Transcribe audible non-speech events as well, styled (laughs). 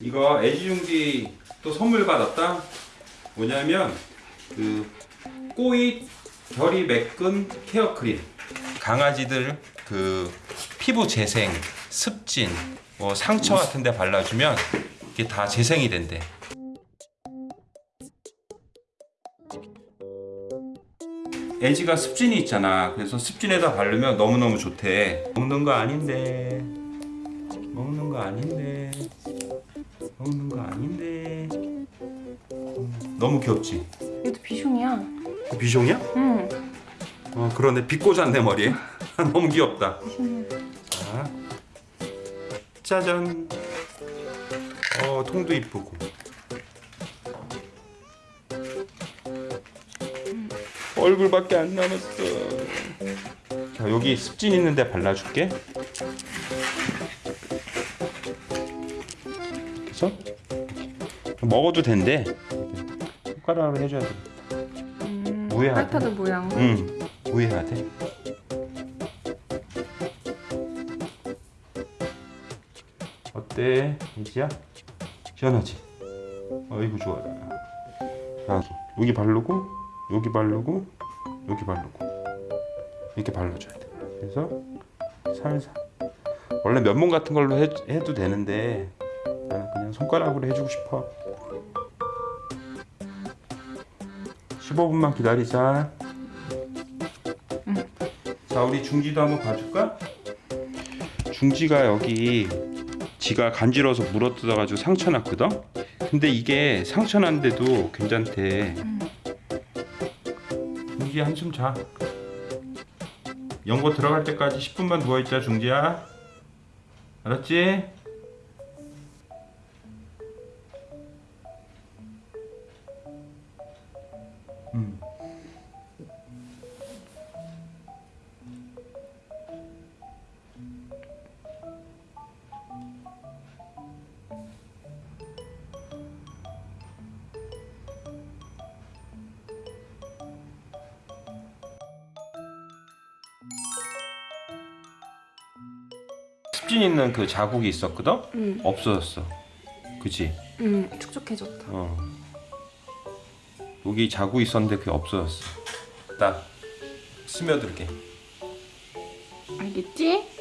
이거 애지중지 또 선물 받았다. 뭐냐면 그 꼬이 결이 매끈 케어 크림. 강아지들 그 피부 재생, 습진, 뭐 상처 같은 데 발라주면 이게 다 재생이 된대. 애지가 습진이 있잖아. 그래서 습진에다 바르면 너무너무 좋대. 먹는 거 아닌데. 먹는 거 아닌데. 먹는 거 아닌데. 음, 너무 귀엽지? 얘도 비숑이야. 비숑이야? 응. 어 그러네. 비 꽂았네 머리에. (laughs) 너무 귀엽다. 자, 짜잔. 어 통도 이쁘고. 얼굴밖에 안 남았어. 자 여기 습진 있는데 발라줄게. 그래서 먹어도 된대. 손가락으로 해줘야 돼. 음, 뭐야? 아이패드 모양. 응. 돼. 어때? 이지야? 시원하지? 어이구 좋아. 자, 여기 바르고 여기 바르고 여기 바르고 이렇게 발라줘야 돼. 그래서 살살. 원래 면봉 같은 걸로 해, 해도 되는데 나는 그냥 손가락으로 해주고 싶어. 15분만 기다리자. 자, 우리 중지도 한번 봐줄까? 중지가 여기 지가 간지러서 물어뜯어 가지고 상처 났거든? 근데 이게 상처 난데도 괜찮대. 중지 한숨 자. 연고 들어갈 때까지 10분만 누워있자, 중지야. 알았지? 음. 습진 있는 그 자국이 있었거든? 응. 없어졌어. 그지? 응. 축축해졌다. 어. 여기 자국 있었는데 그게 없어졌어. 딱 스며들게. 알겠지?